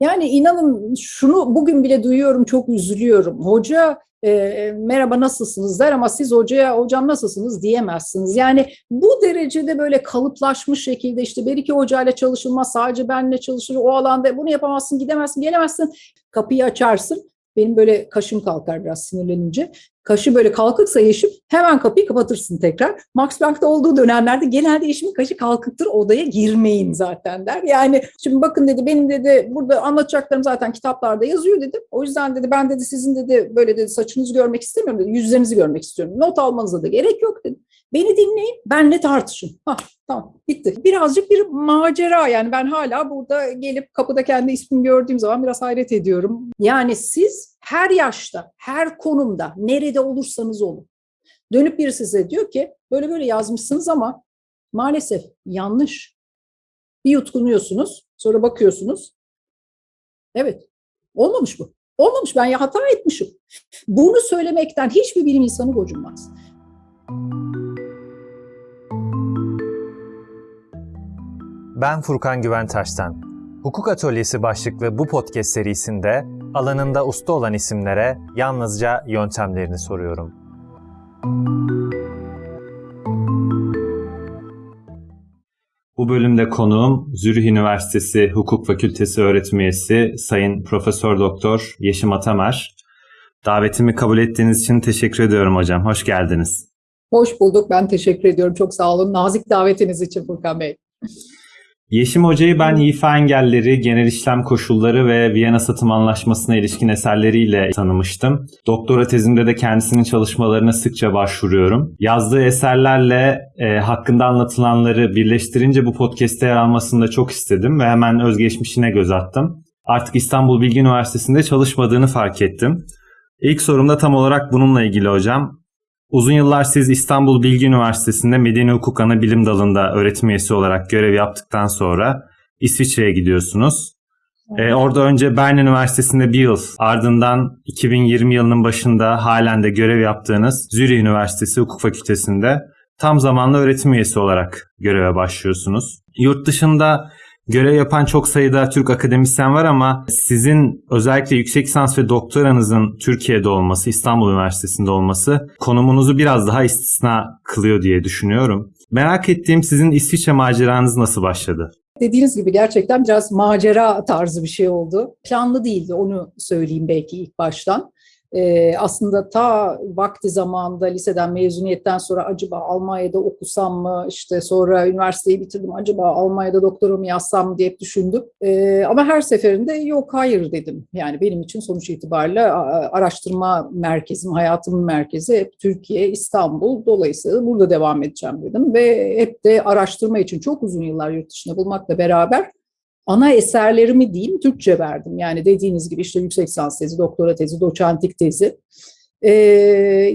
Yani inanın şunu bugün bile duyuyorum, çok üzülüyorum. Hoca e, merhaba nasılsınız der ama siz hocaya hocam nasılsınız diyemezsiniz. Yani bu derecede böyle kalıplaşmış şekilde işte bir iki hocayla çalışılmaz sadece benle çalışır o alanda bunu yapamazsın gidemezsin gelemezsin kapıyı açarsın benim böyle kaşım kalkar biraz sinirlenince. Kaşı böyle kalkıksa yeşim hemen kapıyı kapatırsın tekrar. Max Planck'ta olduğu dönemlerde genelde yeşimin kaşı kalkıktır odaya girmeyin zaten der. Yani şimdi bakın dedi benim dedi burada anlatacaklarım zaten kitaplarda yazıyor dedi. O yüzden dedi ben dedi sizin dedi böyle dedi saçınızı görmek istemiyorum dedi. Yüzlerinizi görmek istiyorum. Not almanıza da gerek yok dedi. Beni dinleyin, benle tartışın. Hah, tamam, bitti. Birazcık bir macera yani ben hala burada gelip kapıda kendi ismimi gördüğüm zaman biraz hayret ediyorum. Yani siz her yaşta, her konumda, nerede olursanız olun. Dönüp biri size diyor ki böyle böyle yazmışsınız ama maalesef yanlış. Bir yutkunuyorsunuz, sonra bakıyorsunuz. Evet, olmamış bu. Olmamış, ben ya hata etmişim. Bunu söylemekten hiçbir bilim insanı gocunmaz. Ben Furkan Güventaş'tan. Hukuk Atölyesi başlıklı bu podcast serisinde alanında usta olan isimlere yalnızca yöntemlerini soruyorum. Bu bölümde konuğum Zürih Üniversitesi Hukuk Fakültesi öğretim üyesi Sayın Profesör Doktor Yeşim Atamer. Davetimi kabul ettiğiniz için teşekkür ediyorum hocam. Hoş geldiniz. Hoş bulduk. Ben teşekkür ediyorum. Çok sağ olun. Nazik davetiniz için Furkan Bey. Yeşim Hoca'yı ben İFA engelleri, genel işlem koşulları ve Viyana Satım Anlaşması'na ilişkin eserleriyle tanımıştım. Doktora tezimde de kendisinin çalışmalarına sıkça başvuruyorum. Yazdığı eserlerle e, hakkında anlatılanları birleştirince bu podcast'te yer almasını da çok istedim ve hemen özgeçmişine göz attım. Artık İstanbul Bilgi Üniversitesi'nde çalışmadığını fark ettim. İlk sorumda tam olarak bununla ilgili hocam. Uzun yıllar siz İstanbul Bilgi Üniversitesi'nde Medeni Hukuk Ana Bilim Dalı'nda öğretim üyesi olarak görev yaptıktan sonra İsviçre'ye gidiyorsunuz. Ee, orada önce Bern Üniversitesi'nde bir yıl ardından 2020 yılının başında halen de görev yaptığınız Zürich Üniversitesi Hukuk Fakültesi'nde tam zamanlı öğretim üyesi olarak göreve başlıyorsunuz. Yurt dışında Görev yapan çok sayıda Türk akademisyen var ama sizin özellikle yüksek lisans ve doktoranızın Türkiye'de olması, İstanbul Üniversitesi'nde olması konumunuzu biraz daha istisna kılıyor diye düşünüyorum. Merak ettiğim sizin İsviçre maceranız nasıl başladı? Dediğiniz gibi gerçekten biraz macera tarzı bir şey oldu. Planlı değildi onu söyleyeyim belki ilk baştan e, aslında ta vakti zamanında liseden mezuniyetten sonra acaba Almanya'da okusam mı işte sonra üniversiteyi bitirdim acaba Almanya'da doktorumu yazsam diye düşündüm. E, ama her seferinde yok hayır dedim. Yani benim için sonuç itibariyle araştırma merkezim, hayatımın merkezi hep Türkiye, İstanbul. Dolayısıyla burada devam edeceğim dedim ve hep de araştırma için çok uzun yıllar yurt dışında bulmakla beraber ana eserlerimi diyeyim Türkçe verdim. Yani dediğiniz gibi işte yüksek lisans tezi, doktora tezi, doçentlik tezi. Ee,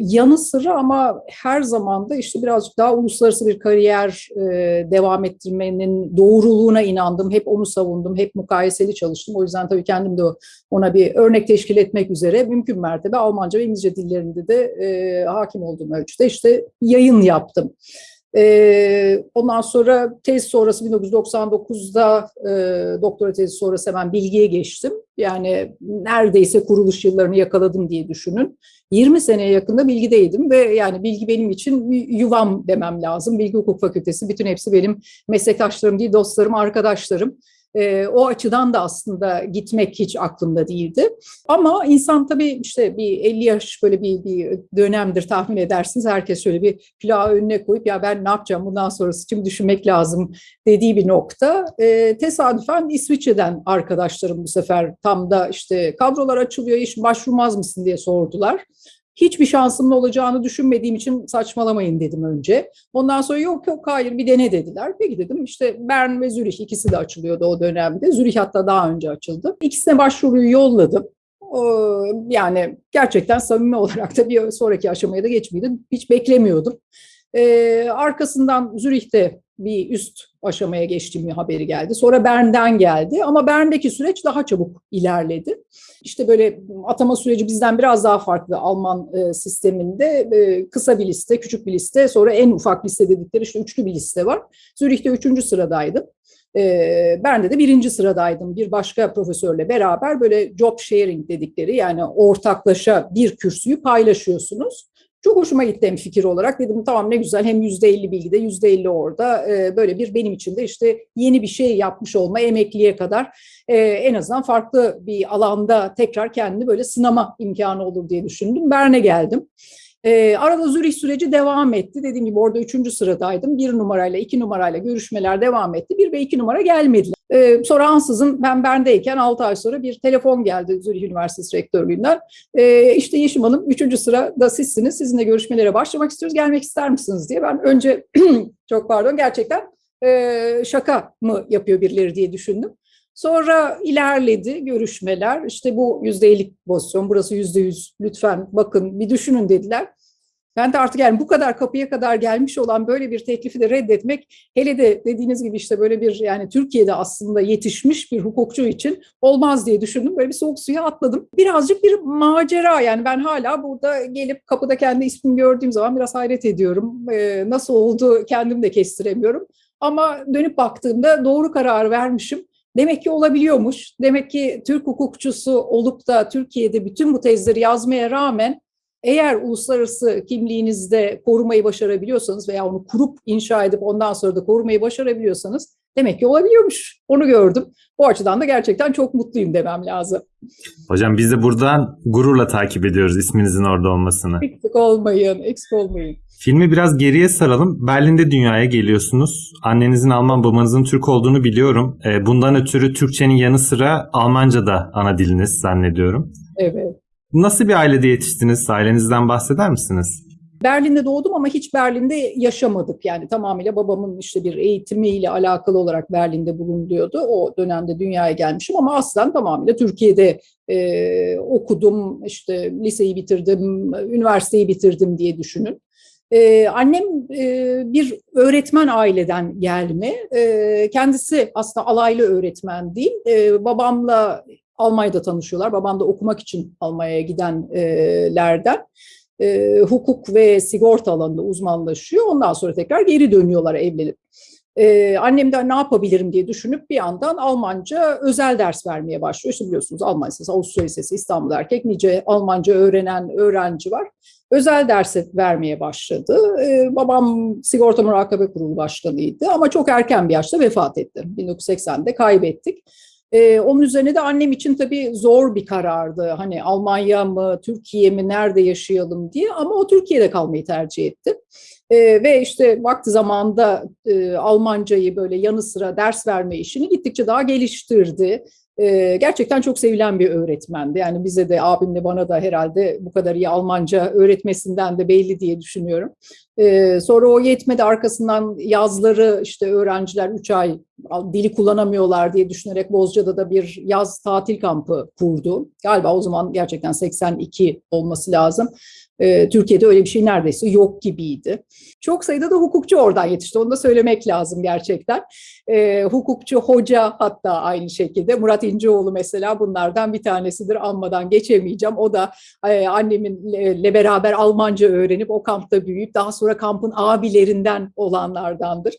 yanı sıra ama her zaman da işte birazcık daha uluslararası bir kariyer e, devam ettirmenin doğruluğuna inandım. Hep onu savundum, hep mukayeseli çalıştım. O yüzden tabii kendim de ona bir örnek teşkil etmek üzere mümkün mertebe Almanca ve İngilizce dillerinde de e, hakim olduğum ölçüde işte yayın yaptım. E, ondan sonra tez sonrası 1999'da e, doktora tezi sonrası hemen bilgiye geçtim. Yani neredeyse kuruluş yıllarını yakaladım diye düşünün. 20 seneye yakında bilgideydim ve yani bilgi benim için yuvam demem lazım. Bilgi Hukuk Fakültesi bütün hepsi benim meslektaşlarım değil dostlarım, arkadaşlarım. E, o açıdan da aslında gitmek hiç aklımda değildi. Ama insan tabii işte bir 50 yaş böyle bir, bir dönemdir tahmin edersiniz. Herkes şöyle bir plağı önüne koyup ya ben ne yapacağım bundan sonrası için düşünmek lazım dediği bir nokta. E, tesadüfen İsviçre'den arkadaşlarım bu sefer tam da işte kadrolar açılıyor iş başvurmaz mısın diye sordular. Hiçbir şansımın olacağını düşünmediğim için saçmalamayın dedim önce. Ondan sonra yok yok hayır bir dene dediler. Peki dedim işte Bern ve Zürich ikisi de açılıyordu o dönemde. Zürich hatta daha önce açıldı. İkisine başvuruyu yolladım. Yani gerçekten samimi olarak da bir sonraki aşamaya da geçmeydi. Hiç beklemiyordum. Ee, arkasından Zürih'te bir üst aşamaya geçtiğim haberi geldi. Sonra Bern'den geldi ama Bern'deki süreç daha çabuk ilerledi. İşte böyle atama süreci bizden biraz daha farklı Alman e, sisteminde e, kısa bir liste, küçük bir liste, sonra en ufak liste dedikleri işte üçlü bir liste var. Zürih'te üçüncü sıradaydım. E, ben de de birinci sıradaydım. Bir başka profesörle beraber böyle job sharing dedikleri yani ortaklaşa bir kürsüyü paylaşıyorsunuz. Çok hoşuma gitti hem fikir olarak. Dedim tamam ne güzel hem yüzde elli bilgide yüzde elli orada ee, böyle bir benim için de işte yeni bir şey yapmış olma emekliye kadar e, en azından farklı bir alanda tekrar kendini böyle sınama imkanı olur diye düşündüm. Bern'e geldim. E, arada Zürih süreci devam etti. Dediğim gibi orada üçüncü sıradaydım. Bir numarayla, iki numarayla görüşmeler devam etti. Bir ve iki numara gelmediler. E, sonra ansızın ben Bern'deyken 6 ay sonra bir telefon geldi Zürih Üniversitesi Rektörlüğünden. E, işte Yeşim Hanım üçüncü sırada sizsiniz. Sizinle görüşmelere başlamak istiyoruz. Gelmek ister misiniz diye. Ben önce çok pardon gerçekten e, şaka mı yapıyor birileri diye düşündüm. Sonra ilerledi görüşmeler. İşte bu yüzde ellik pozisyon, burası yüzde yüz. Lütfen bakın bir düşünün dediler. Ben de artık yani bu kadar kapıya kadar gelmiş olan böyle bir teklifi de reddetmek hele de dediğiniz gibi işte böyle bir yani Türkiye'de aslında yetişmiş bir hukukçu için olmaz diye düşündüm. Böyle bir soğuk suya atladım. Birazcık bir macera yani ben hala burada gelip kapıda kendi ismimi gördüğüm zaman biraz hayret ediyorum. Ee, nasıl oldu kendim de kestiremiyorum. Ama dönüp baktığımda doğru karar vermişim. Demek ki olabiliyormuş. Demek ki Türk hukukçusu olup da Türkiye'de bütün bu tezleri yazmaya rağmen eğer uluslararası kimliğinizde korumayı başarabiliyorsanız veya onu kurup inşa edip ondan sonra da korumayı başarabiliyorsanız demek ki olabiliyormuş. Onu gördüm. Bu açıdan da gerçekten çok mutluyum demem lazım. Hocam biz de buradan gururla takip ediyoruz isminizin orada olmasını. Eksik olmayın, eksik olmayın. Filmi biraz geriye saralım. Berlin'de dünyaya geliyorsunuz. Annenizin Alman, babanızın Türk olduğunu biliyorum. E, bundan ötürü Türkçenin yanı sıra Almanca da ana diliniz zannediyorum. Evet. Nasıl bir ailede yetiştiniz? Ailenizden bahseder misiniz? Berlin'de doğdum ama hiç Berlin'de yaşamadık. Yani tamamıyla babamın işte bir eğitimiyle alakalı olarak Berlin'de bulunuyordu. O dönemde dünyaya gelmişim ama aslen tamamıyla Türkiye'de e, okudum, işte liseyi bitirdim, üniversiteyi bitirdim diye düşünün. Ee, annem e, bir öğretmen aileden gelme. Ee, kendisi aslında alaylı öğretmen değil. Ee, babamla Almanya'da tanışıyorlar. Babam da okumak için Almanya'ya gidenlerden. E, hukuk ve sigorta alanında uzmanlaşıyor. Ondan sonra tekrar geri dönüyorlar evlenip. Ee, annem de ne yapabilirim diye düşünüp bir yandan Almanca özel ders vermeye başlıyor. İşte biliyorsunuz Alman Lisesi, Avusturya Lisesi, İstanbul Erkek nice Almanca öğrenen öğrenci var. Özel dersi vermeye başladı. Ee, babam Sigorta Murakabe Kurulu Başkanıydı ama çok erken bir yaşta vefat etti. 1980'de kaybettik. Ee, onun üzerine de annem için tabii zor bir karardı. Hani Almanya mı, Türkiye mi, nerede yaşayalım diye ama o Türkiye'de kalmayı tercih etti. E, ve işte vakti zamanında e, Almancayı böyle yanı sıra ders verme işini gittikçe daha geliştirdi. E, gerçekten çok sevilen bir öğretmendi. Yani bize de abimle bana da herhalde bu kadar iyi Almanca öğretmesinden de belli diye düşünüyorum. E, sonra o yetmedi arkasından yazları işte öğrenciler 3 ay dili kullanamıyorlar diye düşünerek Bozca'da da bir yaz tatil kampı kurdu. Galiba o zaman gerçekten 82 olması lazım. E, Türkiye'de öyle bir şey neredeyse yok gibiydi. Çok sayıda da hukukçu oradan yetişti. Onu da söylemek lazım gerçekten. E, hukukçu, hoca hatta aynı şekilde. Murat İnceoğlu mesela bunlardan bir tanesidir. Anmadan geçemeyeceğim. O da e, anneminle beraber Almanca öğrenip o kampta büyüyüp daha sonra kampın abilerinden olanlardandır.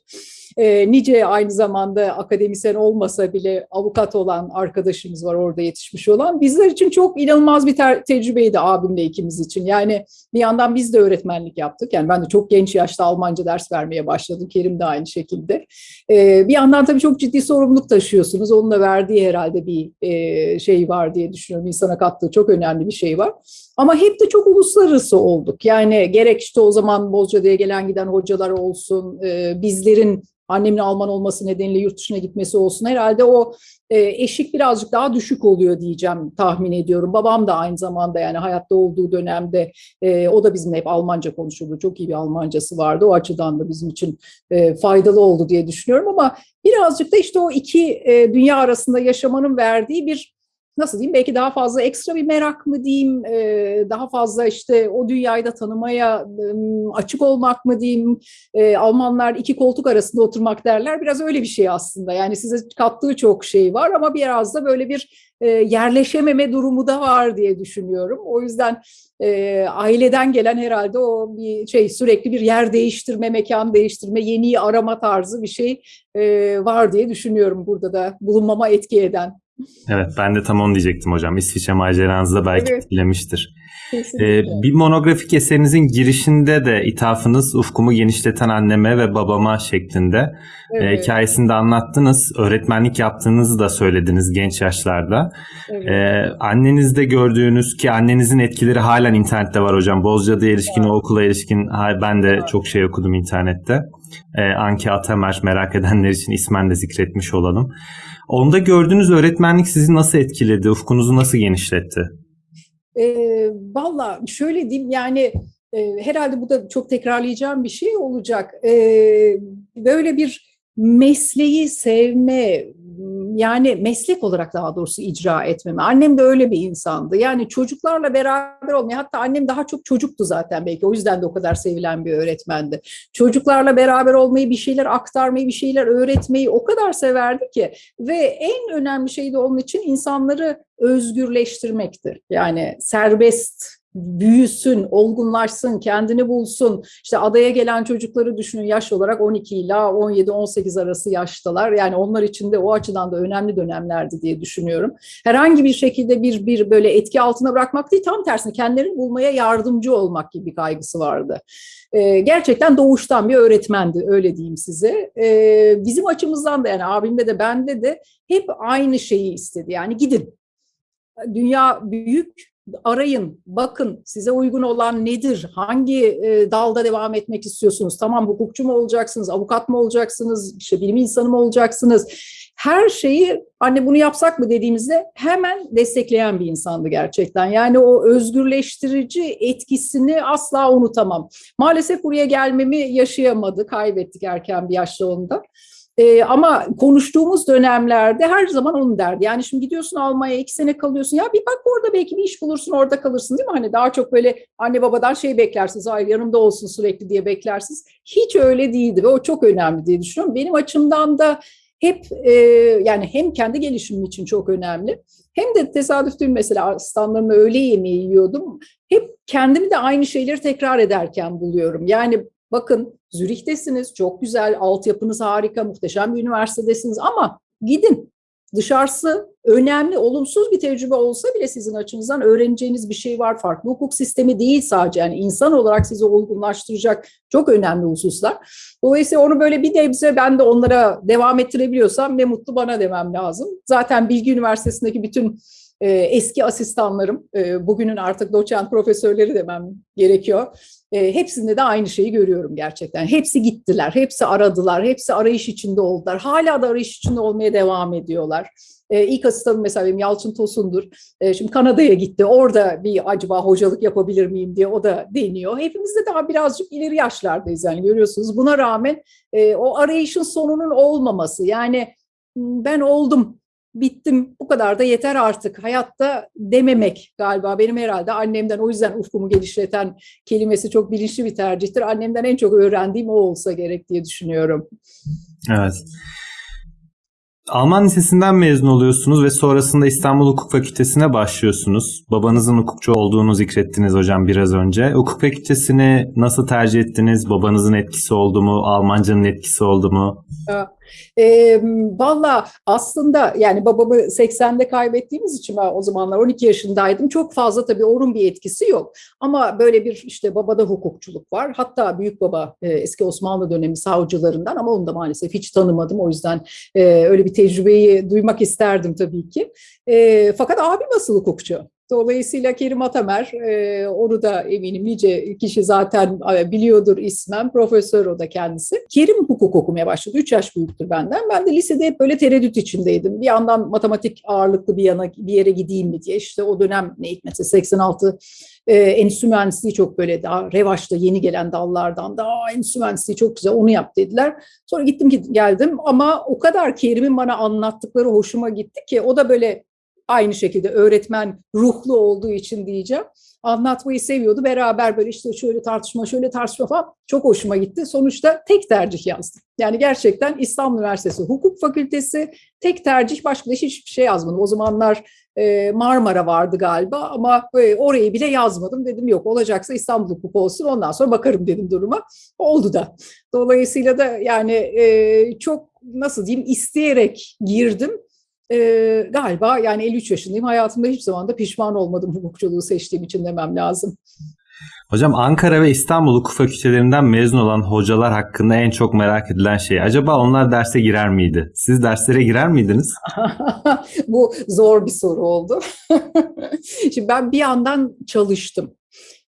E, nice aynı zamanda akademisyen olmasa bile avukat olan arkadaşımız var orada yetişmiş olan. Bizler için çok inanılmaz bir ter- tecrübeydi abimle ikimiz için. Yani bir yandan biz de öğretmenlik yaptık. Yani ben de çok genç yaşta Almanca ders vermeye başladım. Kerim de aynı şekilde. E, bir yandan tabii çok ciddi sorumluluk taşıyorsunuz. Onun da verdiği herhalde bir e, şey var diye düşünüyorum. İnsana kattığı çok önemli bir şey var. Ama hep de çok uluslararası olduk. Yani gerek işte o zaman Bozcaada'ya gelen giden hocalar olsun, e, bizlerin annemin Alman olması nedeniyle yurt dışına gitmesi olsun. Herhalde o e, eşik birazcık daha düşük oluyor diyeceğim tahmin ediyorum. Babam da aynı zamanda yani hayatta olduğu dönemde e, o da bizimle hep Almanca konuşurdu. Çok iyi bir Almancası vardı. O açıdan da bizim için e, faydalı oldu diye düşünüyorum ama birazcık da işte o iki e, dünya arasında yaşamanın verdiği bir nasıl diyeyim belki daha fazla ekstra bir merak mı diyeyim, e, daha fazla işte o dünyayı da tanımaya e, açık olmak mı diyeyim. E, Almanlar iki koltuk arasında oturmak derler. Biraz öyle bir şey aslında. Yani size kattığı çok şey var ama biraz da böyle bir e, yerleşememe durumu da var diye düşünüyorum. O yüzden e, aileden gelen herhalde o bir şey sürekli bir yer değiştirme, mekan değiştirme, yeniyi arama tarzı bir şey e, var diye düşünüyorum burada da bulunmama etki eden. Evet ben de tam onu diyecektim hocam. İsviçre maceranızı da belki Evet. etkilemiştir. Ee, bir monografik eserinizin girişinde de ithafınız ufkumu genişleten anneme ve babama şeklinde e, Evet, hikayesini de anlattınız. Öğretmenlik yaptığınızı da söylediniz genç yaşlarda. evet. Ee, annenizde gördüğünüz ki annenizin etkileri halen internette var hocam. Bozcaada'ya ilişkin, o okula ilişkin ben de Evet. çok şey okudum internette. Ee, Anki Atamer merak edenler için ismen de zikretmiş olalım. Onda gördüğünüz öğretmenlik sizi nasıl etkiledi? Ufkunuzu nasıl genişletti? E, Valla şöyle diyeyim yani e, herhalde bu da çok tekrarlayacağım bir şey olacak. E, böyle bir mesleği sevme yani meslek olarak daha doğrusu icra etmeme. Annem de öyle bir insandı. Yani çocuklarla beraber olmayı hatta annem daha çok çocuktu zaten belki o yüzden de o kadar sevilen bir öğretmendi. Çocuklarla beraber olmayı, bir şeyler aktarmayı, bir şeyler öğretmeyi o kadar severdi ki ve en önemli şey de onun için insanları özgürleştirmektir. Yani serbest büyüsün, olgunlaşsın, kendini bulsun. İşte adaya gelen çocukları düşünün yaş olarak 12 ile 17-18 arası yaştalar. Yani onlar için de o açıdan da önemli dönemlerdi diye düşünüyorum. Herhangi bir şekilde bir bir böyle etki altına bırakmak değil, tam tersine kendilerini bulmaya yardımcı olmak gibi bir kaygısı vardı. Ee, gerçekten doğuştan bir öğretmendi, öyle diyeyim size. Ee, bizim açımızdan da yani abimde de bende de hep aynı şeyi istedi. Yani gidin. Dünya büyük, arayın, bakın size uygun olan nedir? Hangi e, dalda devam etmek istiyorsunuz? Tamam hukukçu mu olacaksınız, avukat mı olacaksınız, işte bilim insanı mı olacaksınız? Her şeyi anne bunu yapsak mı dediğimizde hemen destekleyen bir insandı gerçekten. Yani o özgürleştirici etkisini asla unutamam. Maalesef buraya gelmemi yaşayamadı, kaybettik erken bir yaşta onda. Ee, ama konuştuğumuz dönemlerde her zaman onu derdi. Yani şimdi gidiyorsun Almanya'ya iki sene kalıyorsun. Ya bir bak orada belki bir iş bulursun orada kalırsın değil mi? Hani daha çok böyle anne babadan şey beklersiniz. Ay yanımda olsun sürekli diye beklersiniz. Hiç öyle değildi ve o çok önemli diye düşünüyorum. Benim açımdan da hep e, yani hem kendi gelişimim için çok önemli. Hem de tesadüf değil mesela asistanlarımla öğle yemeği yiyordum. Hep kendimi de aynı şeyleri tekrar ederken buluyorum. Yani bakın Zürih'tesiniz, çok güzel, altyapınız harika, muhteşem bir üniversitedesiniz ama gidin. Dışarısı önemli, olumsuz bir tecrübe olsa bile sizin açınızdan öğreneceğiniz bir şey var. Farklı hukuk sistemi değil sadece yani insan olarak sizi olgunlaştıracak çok önemli hususlar. Dolayısıyla onu böyle bir nebze ben de onlara devam ettirebiliyorsam ne mutlu bana demem lazım. Zaten Bilgi Üniversitesi'ndeki bütün e, eski asistanlarım, e, bugünün artık doçent profesörleri demem gerekiyor. E, hepsinde de aynı şeyi görüyorum gerçekten. Hepsi gittiler, hepsi aradılar, hepsi arayış içinde oldular. Hala da arayış içinde olmaya devam ediyorlar. E, ilk asistanım mesela benim Yalçın Tosun'dur. E, şimdi Kanada'ya gitti. Orada bir acaba hocalık yapabilir miyim diye o da deniyor. Hepimiz de daha birazcık ileri yaşlardayız yani görüyorsunuz. Buna rağmen e, o arayışın sonunun olmaması yani ben oldum bittim bu kadar da yeter artık hayatta dememek galiba benim herhalde annemden o yüzden ufkumu genişleten kelimesi çok bilinçli bir tercihtir. Annemden en çok öğrendiğim o olsa gerek diye düşünüyorum. Evet. Alman Lisesi'nden mezun oluyorsunuz ve sonrasında İstanbul Hukuk Fakültesi'ne başlıyorsunuz. Babanızın hukukçu olduğunu zikrettiniz hocam biraz önce. Hukuk Fakültesini nasıl tercih ettiniz? Babanızın etkisi oldu mu? Almancanın etkisi oldu mu? E, Valla aslında yani babamı 80'de kaybettiğimiz için ben o zamanlar 12 yaşındaydım. Çok fazla tabii onun bir etkisi yok. Ama böyle bir işte babada hukukçuluk var. Hatta büyük baba e, eski Osmanlı dönemi savcılarından ama onu da maalesef hiç tanımadım. O yüzden e, öyle bir tecrübeyi duymak isterdim tabii ki. E, fakat abim asıl hukukçu. Dolayısıyla Kerim Atamer, e, onu da eminim nice kişi zaten e, biliyordur ismen, profesör o da kendisi. Kerim hukuk okumaya başladı, 3 yaş büyüktür benden. Ben de lisede hep böyle tereddüt içindeydim. Bir yandan matematik ağırlıklı bir yana bir yere gideyim mi diye. İşte o dönem ne hikmetse 86 e, endüstri mühendisliği çok böyle daha revaçta yeni gelen dallardan da endüstri mühendisliği çok güzel onu yap dediler. Sonra gittim geldim ama o kadar Kerim'in bana anlattıkları hoşuma gitti ki o da böyle aynı şekilde öğretmen ruhlu olduğu için diyeceğim. Anlatmayı seviyordu. Beraber böyle işte şöyle tartışma, şöyle tartışma falan çok hoşuma gitti. Sonuçta tek tercih yazdım. Yani gerçekten İstanbul Üniversitesi Hukuk Fakültesi tek tercih başka da hiçbir şey yazmadım. O zamanlar e, Marmara vardı galiba ama e, orayı bile yazmadım. Dedim yok olacaksa İstanbul Hukuk olsun ondan sonra bakarım dedim duruma. Oldu da. Dolayısıyla da yani e, çok nasıl diyeyim isteyerek girdim. Ee, galiba yani 53 yaşındayım. Hayatımda hiç zaman da pişman olmadım hukukçuluğu seçtiğim için demem lazım. Hocam Ankara ve İstanbul hukuk fakültelerinden mezun olan hocalar hakkında en çok merak edilen şey. Acaba onlar derse girer miydi? Siz derslere girer miydiniz? Bu zor bir soru oldu. Şimdi ben bir yandan çalıştım.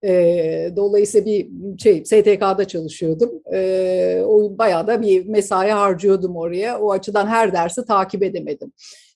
E, dolayısıyla bir şey STK'da çalışıyordum. E, o bayağı da bir mesai harcıyordum oraya. O açıdan her dersi takip edemedim.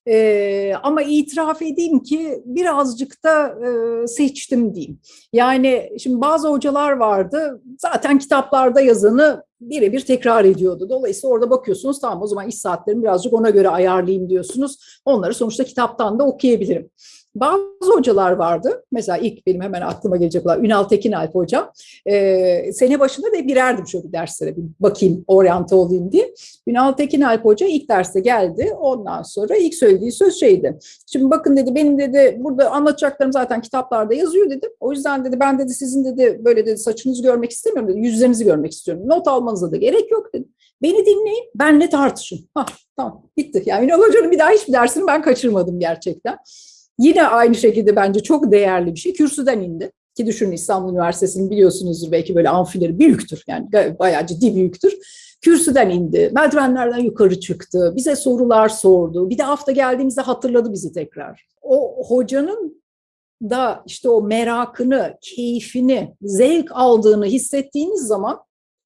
E, ama itiraf edeyim ki birazcık da e, seçtim diyeyim. Yani şimdi bazı hocalar vardı zaten kitaplarda yazanı birebir tekrar ediyordu. Dolayısıyla orada bakıyorsunuz tamam o zaman iş saatlerimi birazcık ona göre ayarlayayım diyorsunuz. Onları sonuçta kitaptan da okuyabilirim. Bazı hocalar vardı. Mesela ilk benim hemen aklıma gelecek olan Ünal Tekinalp hocam. Ee, sene başında da girerdim şöyle derslere bir bakayım, oryante olayım diye. Ünal Tekinalp hoca ilk derste geldi. Ondan sonra ilk söylediği söz şeydi. Şimdi bakın dedi benim dedi burada anlatacaklarım zaten kitaplarda yazıyor dedi. O yüzden dedi ben dedi sizin dedi böyle dedi saçınızı görmek istemiyorum dedi. Yüzlerinizi görmek istiyorum. Not almanıza da gerek yok dedi. Beni dinleyin, benle tartışın. Hah, tamam, bitti. Yani Ünal Hoca'nın bir daha hiçbir dersini ben kaçırmadım gerçekten. Yine aynı şekilde bence çok değerli bir şey. Kürsüden indi. Ki düşünün İstanbul Üniversitesi'nin biliyorsunuzdur belki böyle amfileri büyüktür. Yani bayağı ciddi büyüktür. Kürsüden indi, merdivenlerden yukarı çıktı, bize sorular sordu. Bir de hafta geldiğimizde hatırladı bizi tekrar. O hocanın da işte o merakını, keyfini, zevk aldığını hissettiğiniz zaman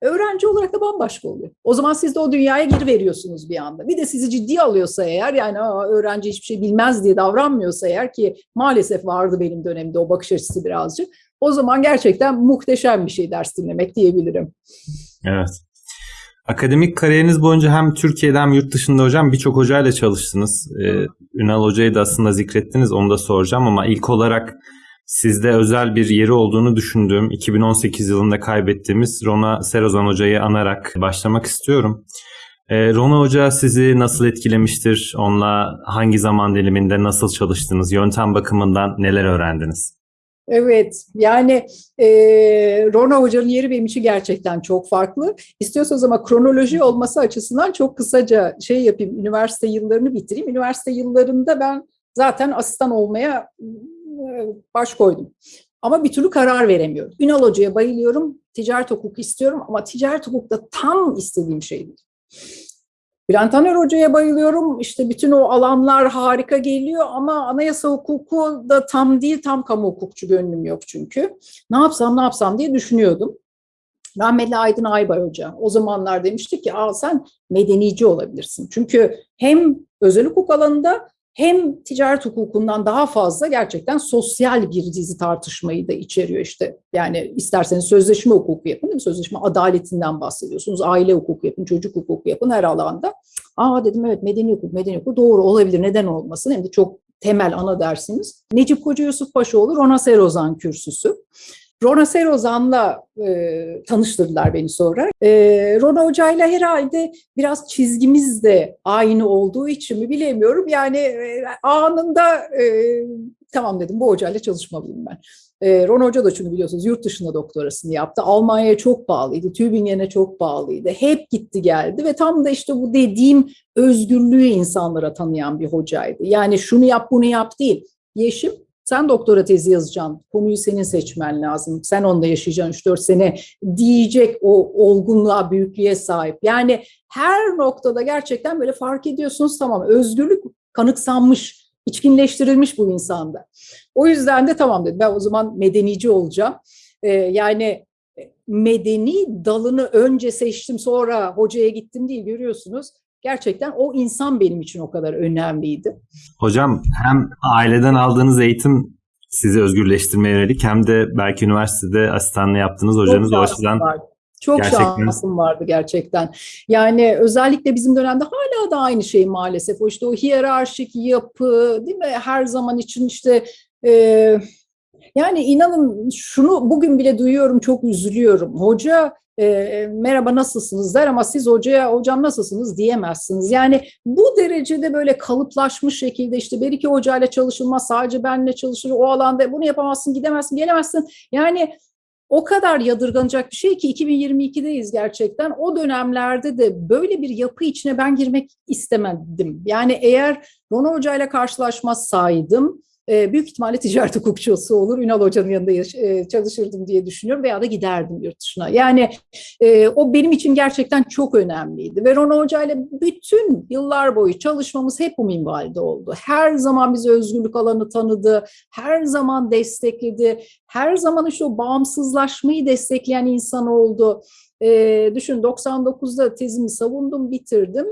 öğrenci olarak da bambaşka oluyor. O zaman siz de o dünyaya geri veriyorsunuz bir anda. Bir de sizi ciddi alıyorsa eğer yani öğrenci hiçbir şey bilmez diye davranmıyorsa eğer ki maalesef vardı benim dönemde o bakış açısı birazcık. O zaman gerçekten muhteşem bir şey ders dinlemek diyebilirim. Evet. Akademik kariyeriniz boyunca hem Türkiye'de hem yurt dışında hocam birçok hocayla çalıştınız. Ee, Ünal Hoca'yı da aslında zikrettiniz onu da soracağım ama ilk olarak sizde özel bir yeri olduğunu düşündüğüm 2018 yılında kaybettiğimiz Rona Serozan Hoca'yı anarak başlamak istiyorum. Ee, Rona Hoca sizi nasıl etkilemiştir? Onunla hangi zaman diliminde nasıl çalıştınız? Yöntem bakımından neler öğrendiniz? Evet, yani e, Rona Hoca'nın yeri benim için gerçekten çok farklı. İstiyorsanız ama kronoloji olması açısından çok kısaca şey yapayım, üniversite yıllarını bitireyim. Üniversite yıllarında ben zaten asistan olmaya baş koydum. Ama bir türlü karar veremiyorum. Ünal Hoca'ya bayılıyorum, ticaret hukuku istiyorum ama ticaret hukukta tam istediğim şey değil. Bülent Taner Hoca'ya bayılıyorum. İşte bütün o alanlar harika geliyor ama anayasa hukuku da tam değil, tam kamu hukukçu gönlüm yok çünkü. Ne yapsam ne yapsam diye düşünüyordum. Rahmetli Aydın Aybay Hoca o zamanlar demişti ki Aa, sen medenici olabilirsin. Çünkü hem özel hukuk alanında hem ticaret hukukundan daha fazla gerçekten sosyal bir dizi tartışmayı da içeriyor işte. Yani isterseniz sözleşme hukuku yapın, değil mi? sözleşme adaletinden bahsediyorsunuz, aile hukuku yapın, çocuk hukuku yapın her alanda. Aa dedim evet medeni hukuk, medeni hukuk doğru olabilir, neden olmasın? Hem de çok temel ana dersimiz. Necip Koca Yusuf Paşaoğlu Rona Serozan kürsüsü. Rona Serozan'la e, tanıştırdılar beni sonra. E, Rona Hoca'yla herhalde biraz çizgimiz de aynı olduğu için mi bilemiyorum. Yani e, anında e, tamam dedim bu hocayla çalışmalıyım ben. E, Ron Hoca da çünkü biliyorsunuz yurt dışında doktorasını yaptı. Almanya'ya çok bağlıydı, Tübingen'e çok bağlıydı. Hep gitti geldi ve tam da işte bu dediğim özgürlüğü insanlara tanıyan bir hocaydı. Yani şunu yap bunu yap değil. Yeşim sen doktora tezi yazacaksın, konuyu senin seçmen lazım, sen onda yaşayacaksın 3-4 sene diyecek o olgunluğa, büyüklüğe sahip. Yani her noktada gerçekten böyle fark ediyorsunuz tamam özgürlük kanıksanmış, içkinleştirilmiş bu insanda. O yüzden de tamam dedim ben o zaman medenici olacağım. Ee, yani medeni dalını önce seçtim sonra hocaya gittim değil görüyorsunuz gerçekten o insan benim için o kadar önemliydi. Hocam hem aileden aldığınız eğitim sizi özgürleştirmeye yönelik hem de belki üniversitede asistanlığı yaptığınız hocanız o açıdan Çok gerçekten. şansım vardı gerçekten. Yani özellikle bizim dönemde hala da aynı şey maalesef. O işte o hiyerarşik yapı değil mi? Her zaman için işte e, yani inanın şunu bugün bile duyuyorum çok üzülüyorum. Hoca e, merhaba nasılsınız der ama siz hocaya hocam nasılsınız diyemezsiniz. Yani bu derecede böyle kalıplaşmış şekilde işte bir iki hocayla çalışılmaz sadece benle çalışır o alanda bunu yapamazsın gidemezsin gelemezsin. Yani o kadar yadırganacak bir şey ki 2022'deyiz gerçekten. O dönemlerde de böyle bir yapı içine ben girmek istemedim. Yani eğer Rona Hoca ile karşılaşmazsaydım e, büyük ihtimalle ticaret hukukçusu olur. Ünal Hoca'nın yanında e, çalışırdım diye düşünüyorum veya da giderdim yurt dışına. Yani e, o benim için gerçekten çok önemliydi. Ve Rona Hoca ile bütün yıllar boyu çalışmamız hep bu minvalde oldu. Her zaman bize özgürlük alanı tanıdı, her zaman destekledi, her zaman işte o bağımsızlaşmayı destekleyen insan oldu. E, düşün 99'da tezimi savundum, bitirdim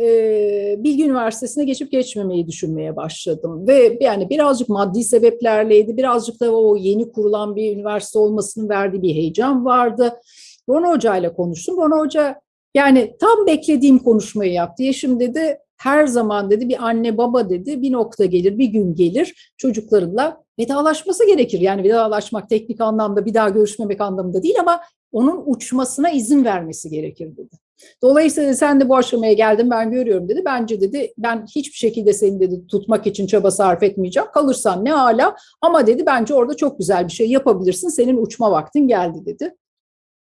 e, Bilgi Üniversitesi'ne geçip geçmemeyi düşünmeye başladım. Ve yani birazcık maddi sebeplerleydi, birazcık da o yeni kurulan bir üniversite olmasının verdiği bir heyecan vardı. Rona Hoca ile konuştum. Rona Hoca yani tam beklediğim konuşmayı yaptı. Yeşim dedi her zaman dedi bir anne baba dedi bir nokta gelir bir gün gelir çocuklarıyla vedalaşması gerekir. Yani vedalaşmak teknik anlamda bir daha görüşmemek anlamında değil ama onun uçmasına izin vermesi gerekir dedi. Dolayısıyla sen de bu aşamaya geldin ben görüyorum dedi. Bence dedi ben hiçbir şekilde seni dedi tutmak için çaba sarf etmeyeceğim. Kalırsan ne hala ama dedi bence orada çok güzel bir şey yapabilirsin. Senin uçma vaktin geldi dedi.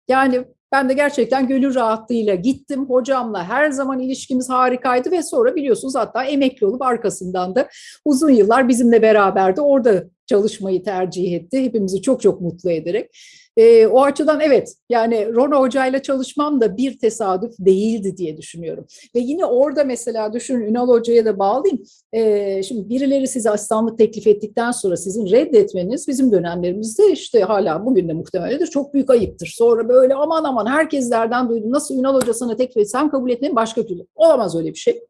Yani ben de gerçekten gönül rahatlığıyla gittim. Hocamla her zaman ilişkimiz harikaydı ve sonra biliyorsunuz hatta emekli olup arkasından da uzun yıllar bizimle beraberdi. Orada çalışmayı tercih etti. Hepimizi çok çok mutlu ederek. E, o açıdan evet yani Rona Hoca ile çalışmam da bir tesadüf değildi diye düşünüyorum. Ve yine orada mesela düşünün Ünal Hoca'ya da bağlayayım. E, şimdi birileri size asistanlık teklif ettikten sonra sizin reddetmeniz bizim dönemlerimizde işte hala bugün de muhtemeldir çok büyük ayıptır. Sonra böyle aman aman herkeslerden duydum nasıl Ünal Hoca sana teklif etti sen kabul etmedin başka türlü. Olamaz öyle bir şey.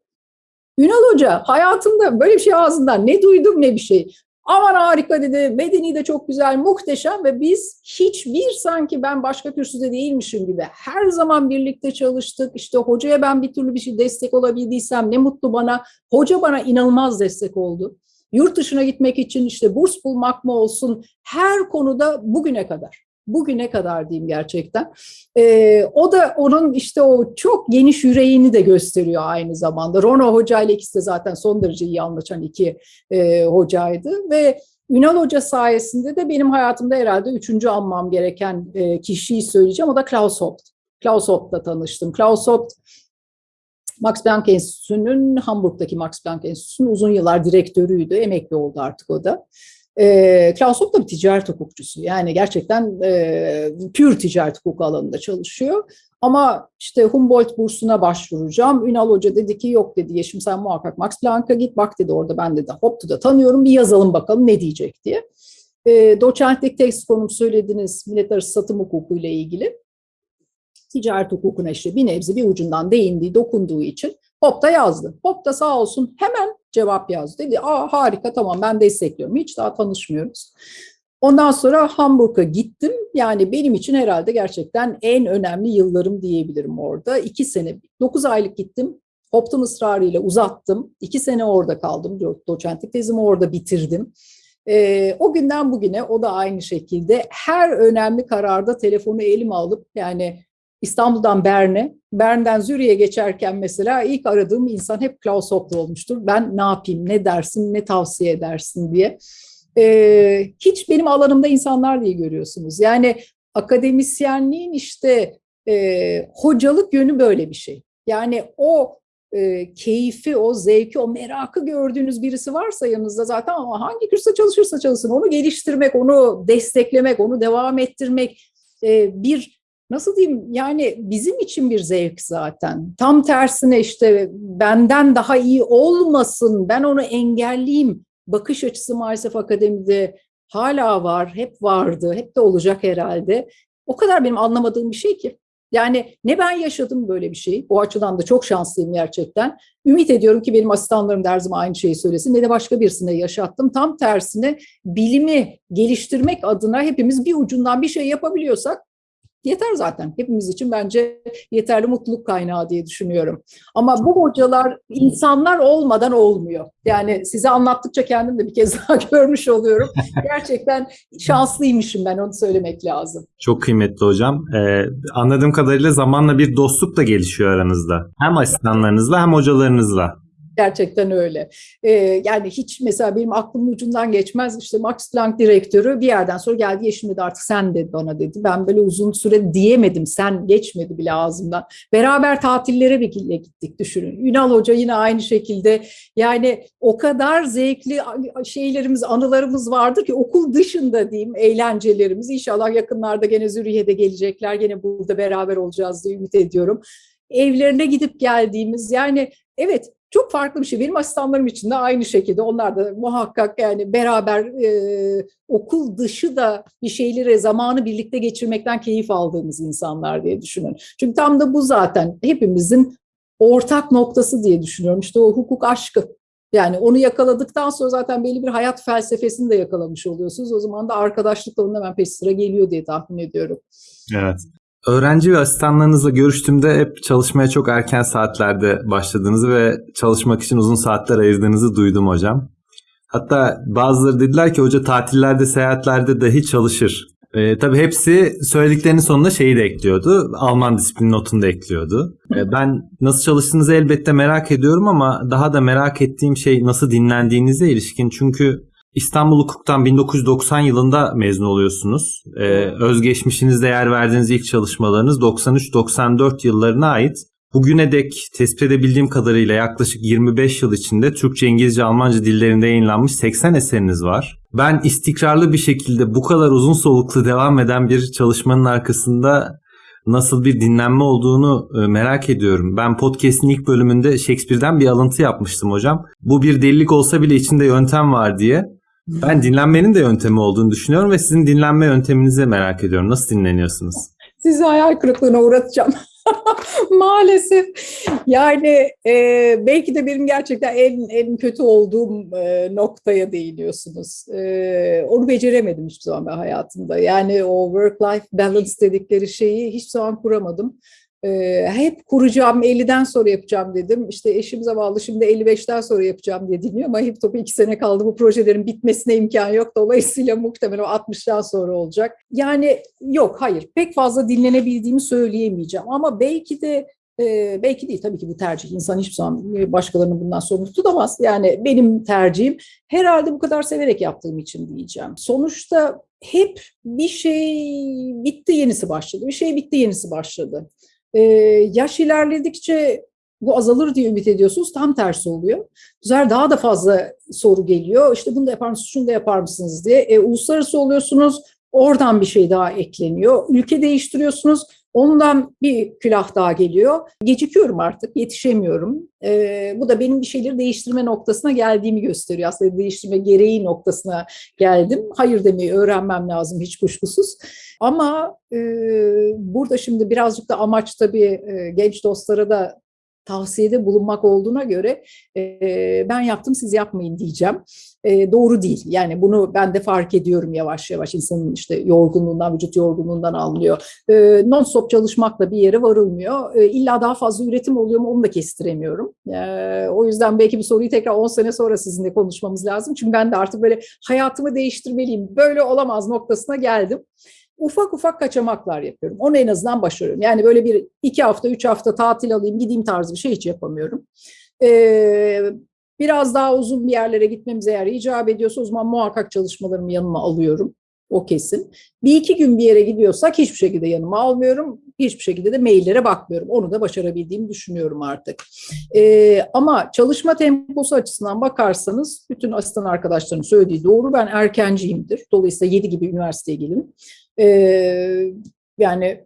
Ünal Hoca hayatımda böyle bir şey ağzından ne duydum ne bir şey. Aman harika dedi, bedeni de çok güzel, muhteşem ve biz hiçbir sanki ben başka kürsüde değilmişim gibi her zaman birlikte çalıştık. İşte hocaya ben bir türlü bir şey destek olabildiysem ne mutlu bana. Hoca bana inanılmaz destek oldu. Yurt dışına gitmek için işte burs bulmak mı olsun her konuda bugüne kadar bugüne kadar diyeyim gerçekten. E, o da onun işte o çok geniş yüreğini de gösteriyor aynı zamanda. Rono Hoca ile ikisi de zaten son derece iyi anlaşan iki e, hocaydı ve Ünal Hoca sayesinde de benim hayatımda herhalde üçüncü anmam gereken e, kişiyi söyleyeceğim. O da Klaus Hopt. Klaus Hopt'la tanıştım. Klaus Hopt Max Planck Enstitüsü'nün, Hamburg'daki Max Planck Enstitüsü'nün uzun yıllar direktörüydü. Emekli oldu artık o da. E, Klaus Hopp da bir ticaret hukukçusu. Yani gerçekten e, pür ticaret hukuku alanında çalışıyor. Ama işte Humboldt bursuna başvuracağım. Ünal Hoca dedi ki yok dedi Yeşim sen muhakkak Max Planck'a git. Bak dedi orada ben de Hopp'u da tanıyorum bir yazalım bakalım ne diyecek diye. E, doçentlik tekst konum söylediniz millet arası satım hukuku ile ilgili. Ticaret hukukuna işte bir nebze bir ucundan değindiği, dokunduğu için Hop da yazdı. Hop da sağ olsun hemen cevap yazdı. Dedi Aa, harika tamam ben destekliyorum. Hiç daha tanışmıyoruz. Ondan sonra Hamburg'a gittim. Yani benim için herhalde gerçekten en önemli yıllarım diyebilirim orada. İki sene, dokuz aylık gittim. Hop'tan ısrarıyla uzattım. İki sene orada kaldım. Doçentlik tezimi orada bitirdim. E, o günden bugüne o da aynı şekilde her önemli kararda telefonu elime alıp yani İstanbul'dan Bern'e, Bern'den Zürich'e geçerken mesela ilk aradığım insan hep Klaus Hoppe olmuştur. Ben ne yapayım, ne dersin, ne tavsiye edersin diye. Ee, hiç benim alanımda insanlar diye görüyorsunuz. Yani akademisyenliğin işte e, hocalık yönü böyle bir şey. Yani o e, keyfi, o zevki, o merakı gördüğünüz birisi varsa yanınızda zaten ama hangi kursa çalışırsa çalışsın onu geliştirmek, onu desteklemek, onu devam ettirmek e, bir nasıl diyeyim yani bizim için bir zevk zaten. Tam tersine işte benden daha iyi olmasın, ben onu engelleyeyim bakış açısı maalesef akademide hala var, hep vardı, hep de olacak herhalde. O kadar benim anlamadığım bir şey ki. Yani ne ben yaşadım böyle bir şey. O açıdan da çok şanslıyım gerçekten. Ümit ediyorum ki benim asistanlarım da zaman aynı şeyi söylesin. Ne de başka birisine yaşattım. Tam tersine bilimi geliştirmek adına hepimiz bir ucundan bir şey yapabiliyorsak yeter zaten. Hepimiz için bence yeterli mutluluk kaynağı diye düşünüyorum. Ama bu hocalar insanlar olmadan olmuyor. Yani size anlattıkça kendim de bir kez daha görmüş oluyorum. Gerçekten şanslıymışım ben onu söylemek lazım. Çok kıymetli hocam. Ee, anladığım kadarıyla zamanla bir dostluk da gelişiyor aranızda. Hem asistanlarınızla hem hocalarınızla. Gerçekten öyle. Ee, yani hiç mesela benim aklımın ucundan geçmez işte Max Planck direktörü bir yerden sonra geldi Yeşim dedi artık sen dedi bana dedi. Ben böyle uzun süre diyemedim sen geçmedi bile ağzımdan. Beraber tatillere bile gittik düşünün. Ünal Hoca yine aynı şekilde yani o kadar zevkli şeylerimiz anılarımız vardır ki okul dışında diyeyim eğlencelerimiz. İnşallah yakınlarda gene Züriye'de gelecekler gene burada beraber olacağız diye ümit ediyorum evlerine gidip geldiğimiz yani evet çok farklı bir şey. Benim asistanlarım için de aynı şekilde onlar da muhakkak yani beraber e, okul dışı da bir şeyleri zamanı birlikte geçirmekten keyif aldığımız insanlar diye düşünün. Çünkü tam da bu zaten hepimizin ortak noktası diye düşünüyorum. İşte o hukuk aşkı. Yani onu yakaladıktan sonra zaten belli bir hayat felsefesini de yakalamış oluyorsunuz. O zaman da arkadaşlık da onun hemen peş sıra geliyor diye tahmin ediyorum. Evet. Öğrenci ve asistanlarınızla görüştüğümde hep çalışmaya çok erken saatlerde başladığınızı ve çalışmak için uzun saatler ayırdığınızı duydum hocam. Hatta bazıları dediler ki hoca tatillerde, seyahatlerde dahi çalışır. E, tabii hepsi söylediklerinin sonunda şeyi de ekliyordu. Alman disiplin notunu da ekliyordu. E, ben nasıl çalıştığınızı elbette merak ediyorum ama daha da merak ettiğim şey nasıl dinlendiğinize ilişkin. Çünkü İstanbul Hukuk'tan 1990 yılında mezun oluyorsunuz. Ee, özgeçmişinizde yer verdiğiniz ilk çalışmalarınız 93-94 yıllarına ait. Bugüne dek tespit edebildiğim kadarıyla yaklaşık 25 yıl içinde Türkçe, İngilizce, Almanca dillerinde yayınlanmış 80 eseriniz var. Ben istikrarlı bir şekilde bu kadar uzun soluklu devam eden bir çalışmanın arkasında nasıl bir dinlenme olduğunu e, merak ediyorum. Ben podcast'in ilk bölümünde Shakespeare'den bir alıntı yapmıştım hocam. Bu bir delilik olsa bile içinde yöntem var diye. Ben dinlenmenin de yöntemi olduğunu düşünüyorum ve sizin dinlenme yönteminizi merak ediyorum. Nasıl dinleniyorsunuz? Sizi hayal kırıklığına uğratacağım. Maalesef. Yani e, belki de benim gerçekten en en kötü olduğum e, noktaya değiniyorsunuz. E, onu beceremedim hiçbir zaman ben hayatımda. Yani o work-life balance dedikleri şeyi hiç zaman kuramadım. Hep kuracağım 50'den sonra yapacağım dedim. İşte eşim zavallı şimdi 55'ten sonra yapacağım diye dinliyor ama hep topu iki sene kaldı. Bu projelerin bitmesine imkan yok. Dolayısıyla muhtemelen o 60'tan sonra olacak. Yani yok hayır pek fazla dinlenebildiğimi söyleyemeyeceğim. Ama belki de belki değil tabii ki bu tercih. İnsan hiçbir zaman başkalarının bundan sorumlu tutamaz. Yani benim tercihim herhalde bu kadar severek yaptığım için diyeceğim. Sonuçta hep bir şey bitti yenisi başladı. Bir şey bitti yenisi başladı. Ee, yaş ilerledikçe bu azalır diye ümit ediyorsunuz. Tam tersi oluyor. Bu daha da fazla soru geliyor. İşte bunu da yapar mısınız, şunu da yapar mısınız diye. E, uluslararası oluyorsunuz. Oradan bir şey daha ekleniyor. Ülke değiştiriyorsunuz. Ondan bir külah daha geliyor. Gecikiyorum artık, yetişemiyorum. Ee, bu da benim bir şeyleri değiştirme noktasına geldiğimi gösteriyor. Aslında değiştirme gereği noktasına geldim. Hayır demeyi öğrenmem lazım hiç kuşkusuz. Ama e, burada şimdi birazcık da amaç tabii e, genç dostlara da tavsiyede bulunmak olduğuna göre e, ben yaptım siz yapmayın diyeceğim. E, doğru değil. Yani bunu ben de fark ediyorum yavaş yavaş insanın işte yorgunluğundan, vücut yorgunluğundan anlıyor. E, non-stop çalışmakla bir yere varılmıyor. E, illa daha fazla üretim oluyor mu onu da kestiremiyorum. E, o yüzden belki bir soruyu tekrar 10 sene sonra sizinle konuşmamız lazım. Çünkü ben de artık böyle hayatımı değiştirmeliyim. Böyle olamaz noktasına geldim ufak ufak kaçamaklar yapıyorum. Onu en azından başarıyorum. Yani böyle bir iki hafta, üç hafta tatil alayım, gideyim tarzı bir şey hiç yapamıyorum. Ee, biraz daha uzun bir yerlere gitmemize eğer icap ediyorsa o zaman muhakkak çalışmalarımı yanıma alıyorum. O kesin. Bir iki gün bir yere gidiyorsak hiçbir şekilde yanıma almıyorum. Hiçbir şekilde de maillere bakmıyorum. Onu da başarabildiğimi düşünüyorum artık. Ee, ama çalışma temposu açısından bakarsanız bütün asistan arkadaşlarım söylediği doğru. Ben erkenciyimdir. Dolayısıyla 7 gibi üniversiteye gelin. Yani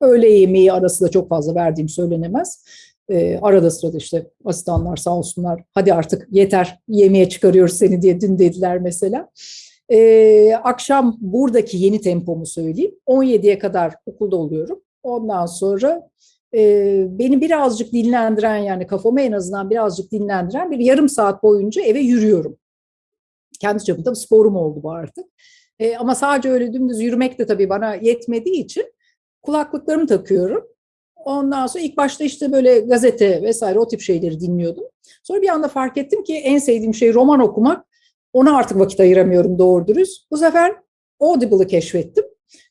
öğle yemeği arası da çok fazla verdiğim söylenemez. Ee, arada sırada işte asistanlar sağ olsunlar hadi artık yeter yemeğe çıkarıyoruz seni diye dün dediler mesela. Ee, akşam buradaki yeni tempomu söyleyeyim. 17'ye kadar okulda oluyorum. Ondan sonra e, beni birazcık dinlendiren yani kafamı en azından birazcık dinlendiren bir yarım saat boyunca eve yürüyorum. Kendi çapımda sporum oldu bu artık. E, ama sadece öyle dümdüz yürümek de tabii bana yetmediği için Kulaklıklarımı takıyorum. Ondan sonra ilk başta işte böyle gazete vesaire o tip şeyleri dinliyordum. Sonra bir anda fark ettim ki en sevdiğim şey roman okumak. Ona artık vakit ayıramıyorum doğru dürüst. Bu sefer Audible'ı keşfettim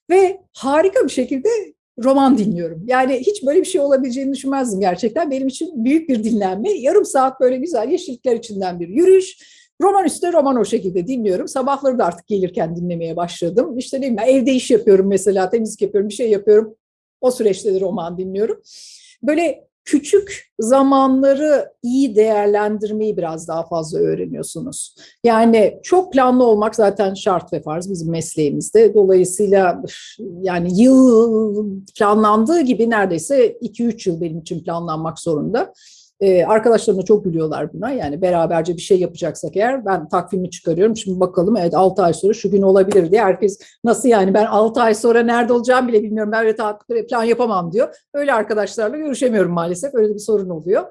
ve harika bir şekilde roman dinliyorum. Yani hiç böyle bir şey olabileceğini düşünmezdim gerçekten. Benim için büyük bir dinlenme. Yarım saat böyle güzel yeşillikler içinden bir yürüyüş. Roman üstüne roman o şekilde dinliyorum. Sabahları da artık gelirken dinlemeye başladım. İşte ne bileyim evde iş yapıyorum mesela, temizlik yapıyorum, bir şey yapıyorum. O süreçte de roman dinliyorum. Böyle küçük zamanları iyi değerlendirmeyi biraz daha fazla öğreniyorsunuz. Yani çok planlı olmak zaten şart ve farz bizim mesleğimizde. Dolayısıyla yani yıl planlandığı gibi neredeyse 2-3 yıl benim için planlanmak zorunda. Ee, arkadaşlarım da çok gülüyorlar buna. Yani beraberce bir şey yapacaksak eğer ben takvimi çıkarıyorum. Şimdi bakalım evet 6 ay sonra şu gün olabilir diye. Herkes nasıl yani ben 6 ay sonra nerede olacağım bile bilmiyorum. Ben öyle plan yapamam diyor. Öyle arkadaşlarla görüşemiyorum maalesef. Öyle bir sorun oluyor.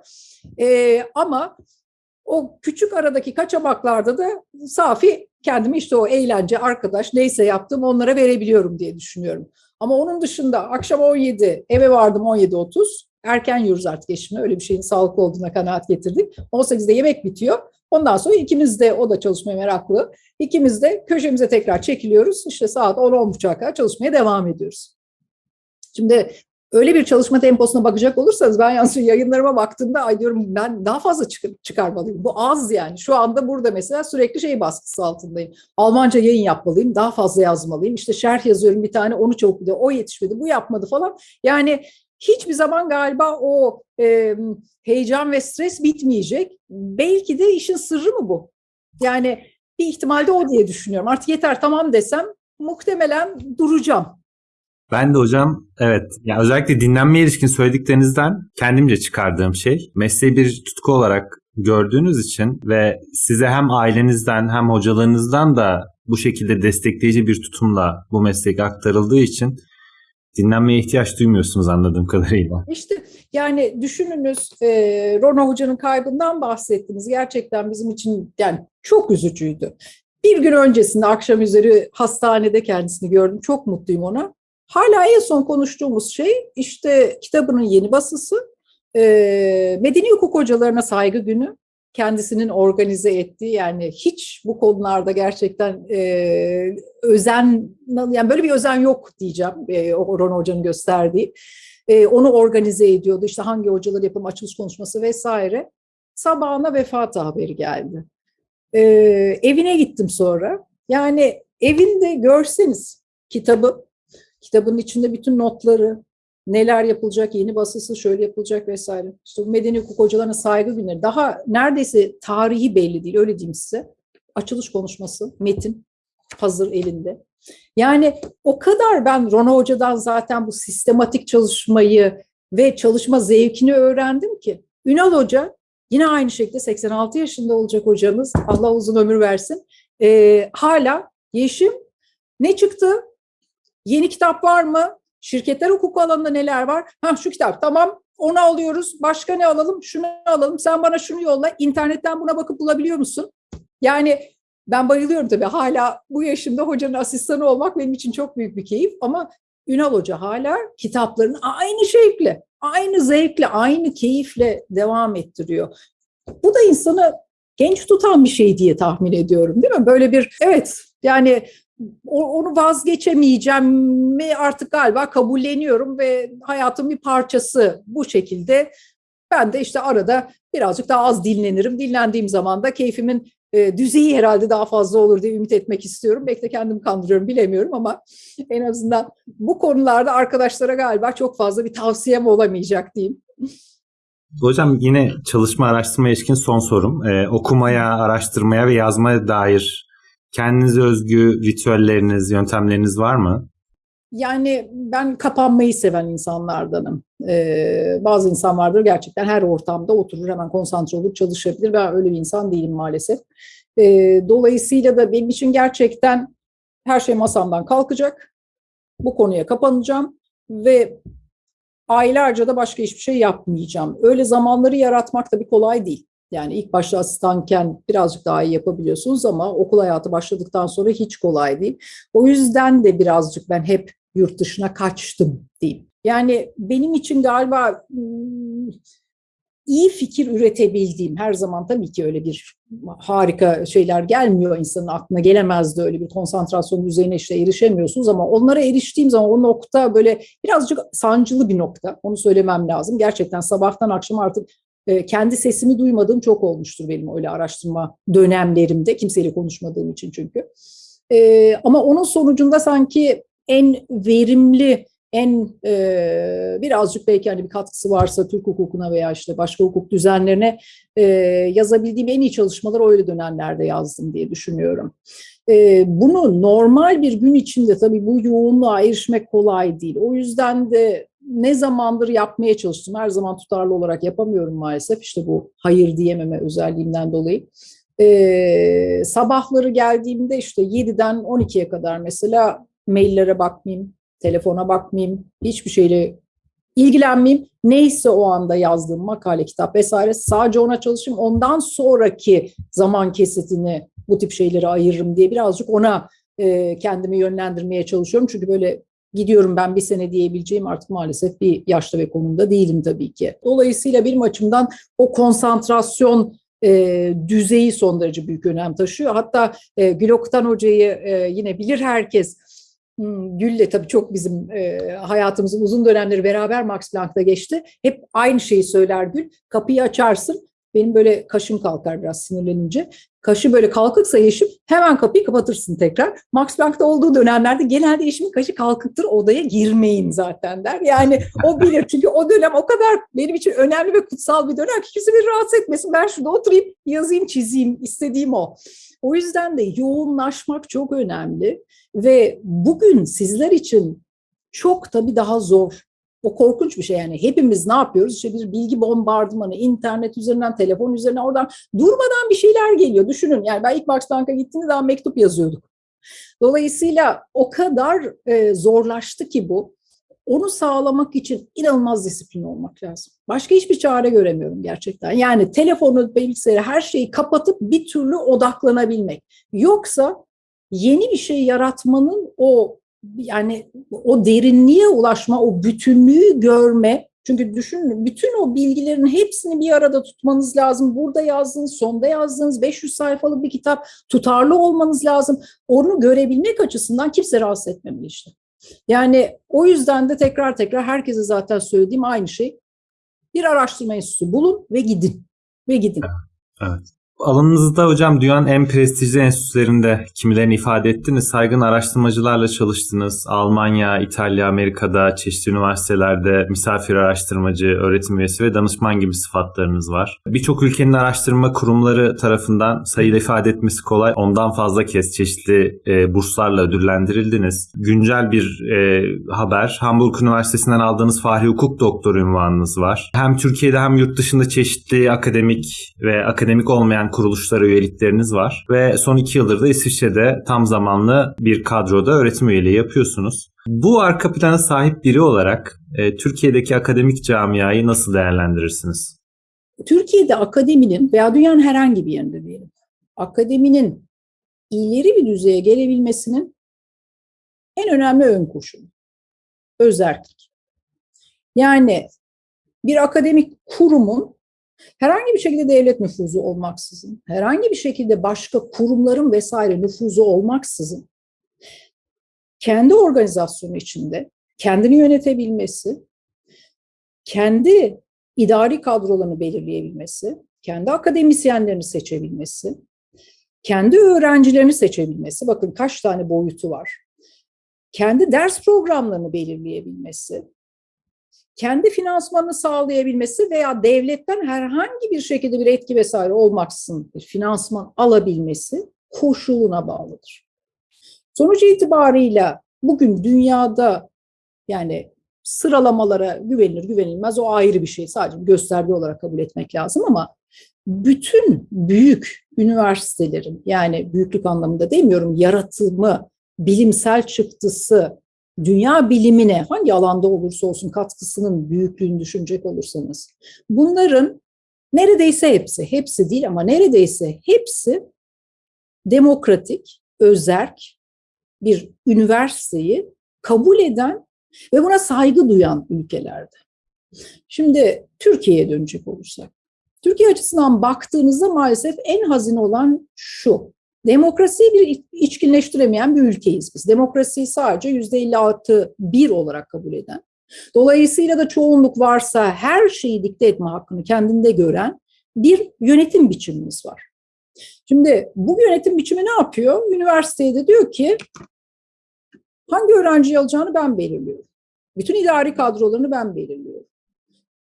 Ee, ama o küçük aradaki kaçamaklarda da safi kendimi işte o eğlence, arkadaş neyse yaptım onlara verebiliyorum diye düşünüyorum. Ama onun dışında akşam 17, eve vardım 17.30 erken yiyoruz artık eşimle. Öyle bir şeyin sağlıklı olduğuna kanaat getirdik. 18'de yemek bitiyor. Ondan sonra ikimiz de, o da çalışmaya meraklı. İkimiz de köşemize tekrar çekiliyoruz. İşte saat 10-10.30'a kadar çalışmaya devam ediyoruz. Şimdi öyle bir çalışma temposuna bakacak olursanız ben yalnız yayınlarıma baktığımda ay diyorum ben daha fazla çıkar, çıkarmalıyım. Bu az yani. Şu anda burada mesela sürekli şey baskısı altındayım. Almanca yayın yapmalıyım, daha fazla yazmalıyım. İşte şerh yazıyorum bir tane onu çabuk bir de o yetişmedi, bu yapmadı falan. Yani hiçbir zaman galiba o e, heyecan ve stres bitmeyecek. Belki de işin sırrı mı bu? Yani bir ihtimalde o diye düşünüyorum. Artık yeter tamam desem muhtemelen duracağım. Ben de hocam evet yani özellikle dinlenmeye ilişkin söylediklerinizden kendimce çıkardığım şey mesleği bir tutku olarak gördüğünüz için ve size hem ailenizden hem hocalarınızdan da bu şekilde destekleyici bir tutumla bu meslek aktarıldığı için dinlenmeye ihtiyaç duymuyorsunuz anladığım kadarıyla. İşte yani düşününüz e, Rona Hoca'nın kaybından bahsettiniz. Gerçekten bizim için yani çok üzücüydü. Bir gün öncesinde akşam üzeri hastanede kendisini gördüm. Çok mutluyum ona. Hala en son konuştuğumuz şey işte kitabının yeni basısı. E, Medeni hukuk hocalarına saygı günü kendisinin organize ettiği yani hiç bu konularda gerçekten e, özen yani böyle bir özen yok diyeceğim e, Orhan Hoca'nın gösterdiği. E, onu organize ediyordu işte hangi hocalar yapım açılış konuşması vesaire. Sabahına vefat haberi geldi. E, evine gittim sonra. Yani evinde görseniz kitabı, kitabın içinde bütün notları, neler yapılacak, yeni basısı şöyle yapılacak vesaire. İşte bu medeni hukuk hocalarına saygı günleri. Daha neredeyse tarihi belli değil, öyle diyeyim size. Açılış konuşması, metin hazır elinde. Yani o kadar ben Rona Hoca'dan zaten bu sistematik çalışmayı ve çalışma zevkini öğrendim ki. Ünal Hoca yine aynı şekilde 86 yaşında olacak hocamız, Allah uzun ömür versin. Ee, hala Yeşim ne çıktı? Yeni kitap var mı? Şirketler hukuku alanında neler var? Ha şu kitap tamam onu alıyoruz. Başka ne alalım? Şunu alalım. Sen bana şunu yolla. İnternetten buna bakıp bulabiliyor musun? Yani ben bayılıyorum tabii. Hala bu yaşımda hocanın asistanı olmak benim için çok büyük bir keyif. Ama Ünal Hoca hala kitaplarını aynı şevkle, aynı zevkle, aynı keyifle devam ettiriyor. Bu da insanı genç tutan bir şey diye tahmin ediyorum değil mi? Böyle bir evet yani onu vazgeçemeyeceğim mi artık galiba kabulleniyorum ve hayatın bir parçası bu şekilde. Ben de işte arada birazcık daha az dinlenirim. Dinlendiğim zaman da keyfimin e, düzeyi herhalde daha fazla olur diye ümit etmek istiyorum. Belki de kendimi kandırıyorum bilemiyorum ama en azından bu konularda arkadaşlara galiba çok fazla bir tavsiyem olamayacak diyeyim. Hocam yine çalışma araştırma ilişkin son sorum. Ee, okumaya, araştırmaya ve yazmaya dair Kendinize özgü ritüelleriniz, yöntemleriniz var mı? Yani ben kapanmayı seven insanlardanım. Ee, bazı insan vardır gerçekten her ortamda oturur hemen konsantre olur çalışabilir. Ben öyle bir insan değilim maalesef. Ee, dolayısıyla da benim için gerçekten her şey masamdan kalkacak. Bu konuya kapanacağım ve aylarca da başka hiçbir şey yapmayacağım. Öyle zamanları yaratmak da bir kolay değil. Yani ilk başta asistanken birazcık daha iyi yapabiliyorsunuz ama okul hayatı başladıktan sonra hiç kolay değil. O yüzden de birazcık ben hep yurt dışına kaçtım diyeyim. Yani benim için galiba hmm, iyi fikir üretebildiğim her zaman tabii ki öyle bir harika şeyler gelmiyor insanın aklına gelemezdi öyle bir konsantrasyon düzeyine işte erişemiyorsunuz ama onlara eriştiğim zaman o nokta böyle birazcık sancılı bir nokta onu söylemem lazım. Gerçekten sabahtan akşam artık kendi sesimi duymadığım çok olmuştur benim öyle araştırma dönemlerimde kimseyle konuşmadığım için çünkü. E, ama onun sonucunda sanki en verimli en e, birazcık belki hani bir katkısı varsa Türk hukukuna veya işte başka hukuk düzenlerine e, yazabildiğim en iyi çalışmalar öyle dönemlerde yazdım diye düşünüyorum. E, bunu normal bir gün içinde tabii bu yoğunluğa erişmek kolay değil. O yüzden de ne zamandır yapmaya çalıştım. Her zaman tutarlı olarak yapamıyorum maalesef. İşte bu hayır diyememe özelliğimden dolayı. Ee, sabahları geldiğimde işte 7'den 12'ye kadar mesela maillere bakmayayım, telefona bakmayayım, hiçbir şeyle ilgilenmeyeyim. Neyse o anda yazdığım makale, kitap vesaire sadece ona çalışayım. Ondan sonraki zaman kesitini bu tip şeyleri ayırırım diye birazcık ona e, kendimi yönlendirmeye çalışıyorum. Çünkü böyle gidiyorum ben bir sene diyebileceğim artık maalesef bir yaşta ve konumda değilim tabii ki. Dolayısıyla benim açımdan o konsantrasyon e, düzeyi son derece büyük önem taşıyor. Hatta e, Güloktan Hoca'yı e, yine bilir herkes. Hmm, Gül'le tabii çok bizim e, hayatımızın uzun dönemleri beraber Max Planck'ta geçti. Hep aynı şeyi söyler Gül. Kapıyı açarsın. Benim böyle kaşım kalkar biraz sinirlenince. Kaşı böyle kalkıksa yeşim hemen kapıyı kapatırsın tekrar. Max Planck'ta olduğu dönemlerde genelde eşimin kaşı kalkıktır odaya girmeyin zaten der. Yani o bilir çünkü o dönem o kadar benim için önemli ve kutsal bir dönem ki kimse beni rahatsız etmesin. Ben şurada oturayım yazayım çizeyim istediğim o. O yüzden de yoğunlaşmak çok önemli ve bugün sizler için çok tabii daha zor o korkunç bir şey yani. Hepimiz ne yapıyoruz? İşte bir bilgi bombardımanı, internet üzerinden, telefon üzerinden oradan durmadan bir şeyler geliyor. Düşünün yani ben ilk Planck'a gittiğimde daha mektup yazıyorduk. Dolayısıyla o kadar e, zorlaştı ki bu. Onu sağlamak için inanılmaz disiplin olmak lazım. Başka hiçbir çare göremiyorum gerçekten. Yani telefonu, bilgisayarı, her şeyi kapatıp bir türlü odaklanabilmek. Yoksa yeni bir şey yaratmanın o yani o derinliğe ulaşma, o bütünlüğü görme. Çünkü düşünün bütün o bilgilerin hepsini bir arada tutmanız lazım. Burada yazdığınız, sonda yazdığınız 500 sayfalık bir kitap tutarlı olmanız lazım. Onu görebilmek açısından kimse rahatsız etmemeli işte. Yani o yüzden de tekrar tekrar herkese zaten söylediğim aynı şey. Bir araştırma enstitüsü bulun ve gidin. Ve gidin. Evet. Alanınızda hocam dünyanın en prestijli enstitülerinde kimilerini ifade ettiniz. Saygın araştırmacılarla çalıştınız. Almanya, İtalya, Amerika'da çeşitli üniversitelerde misafir araştırmacı, öğretim üyesi ve danışman gibi sıfatlarınız var. Birçok ülkenin araştırma kurumları tarafından sayıyla ifade etmesi kolay. Ondan fazla kez çeşitli e, burslarla ödüllendirildiniz. Güncel bir e, haber. Hamburg Üniversitesi'nden aldığınız Fahri Hukuk Doktoru ünvanınız var. Hem Türkiye'de hem yurt dışında çeşitli akademik ve akademik olmayan kuruluşlara üyelikleriniz var ve son iki yıldır da İsviçre'de tam zamanlı bir kadroda öğretim üyeliği yapıyorsunuz. Bu arka plana sahip biri olarak e, Türkiye'deki akademik camiayı nasıl değerlendirirsiniz? Türkiye'de akademinin veya dünyanın herhangi bir yerinde diyelim, akademinin ileri bir düzeye gelebilmesinin en önemli ön koşulu, özerklik. Yani bir akademik kurumun Herhangi bir şekilde devlet nüfuzu olmaksızın, herhangi bir şekilde başka kurumların vesaire nüfuzu olmaksızın kendi organizasyonu içinde kendini yönetebilmesi, kendi idari kadrolarını belirleyebilmesi, kendi akademisyenlerini seçebilmesi, kendi öğrencilerini seçebilmesi, bakın kaç tane boyutu var, kendi ders programlarını belirleyebilmesi, kendi finansmanını sağlayabilmesi veya devletten herhangi bir şekilde bir etki vesaire olmaksızın bir finansman alabilmesi koşuluna bağlıdır. Sonuç itibarıyla bugün dünyada yani sıralamalara güvenilir güvenilmez o ayrı bir şey. Sadece bir gösterge olarak kabul etmek lazım ama bütün büyük üniversitelerin yani büyüklük anlamında demiyorum yaratımı, bilimsel çıktısı, dünya bilimine hangi alanda olursa olsun katkısının büyüklüğünü düşünecek olursanız bunların neredeyse hepsi, hepsi değil ama neredeyse hepsi demokratik, özerk bir üniversiteyi kabul eden ve buna saygı duyan ülkelerde. Şimdi Türkiye'ye dönecek olursak. Türkiye açısından baktığınızda maalesef en hazine olan şu. Demokrasiyi bir içkinleştiremeyen bir ülkeyiz biz. Demokrasiyi sadece %56 bir olarak kabul eden. Dolayısıyla da çoğunluk varsa her şeyi dikte etme hakkını kendinde gören bir yönetim biçimimiz var. Şimdi bu yönetim biçimi ne yapıyor? Üniversiteye de diyor ki hangi öğrenciyi alacağını ben belirliyorum. Bütün idari kadrolarını ben belirliyorum.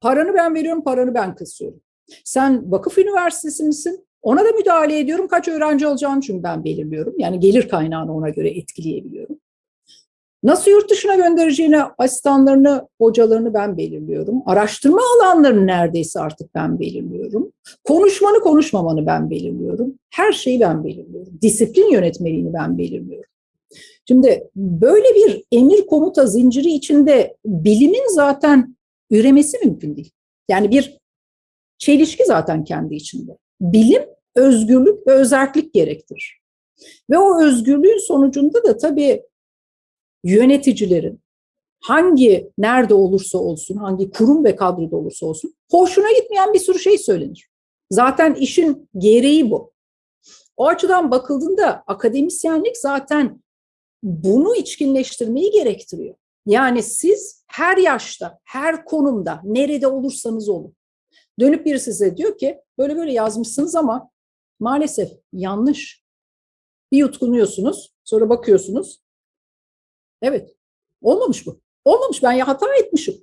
Paranı ben veriyorum, paranı ben kısıyorum. Sen vakıf üniversitesi misin? Ona da müdahale ediyorum. Kaç öğrenci alacağını çünkü ben belirliyorum. Yani gelir kaynağını ona göre etkileyebiliyorum. Nasıl yurt dışına göndereceğini, asistanlarını, hocalarını ben belirliyorum. Araştırma alanlarını neredeyse artık ben belirliyorum. Konuşmanı, konuşmamanı ben belirliyorum. Her şeyi ben belirliyorum. Disiplin yönetmeliğini ben belirliyorum. Şimdi böyle bir emir komuta zinciri içinde bilimin zaten üremesi mümkün değil. Yani bir çelişki zaten kendi içinde. Bilim özgürlük ve özellik gerektirir. Ve o özgürlüğün sonucunda da tabii yöneticilerin hangi nerede olursa olsun, hangi kurum ve kadroda olursa olsun hoşuna gitmeyen bir sürü şey söylenir. Zaten işin gereği bu. O açıdan bakıldığında akademisyenlik zaten bunu içkinleştirmeyi gerektiriyor. Yani siz her yaşta, her konumda, nerede olursanız olun. Dönüp biri size diyor ki böyle böyle yazmışsınız ama maalesef yanlış. Bir yutkunuyorsunuz, sonra bakıyorsunuz. Evet, olmamış bu. Olmamış, ben ya hata etmişim.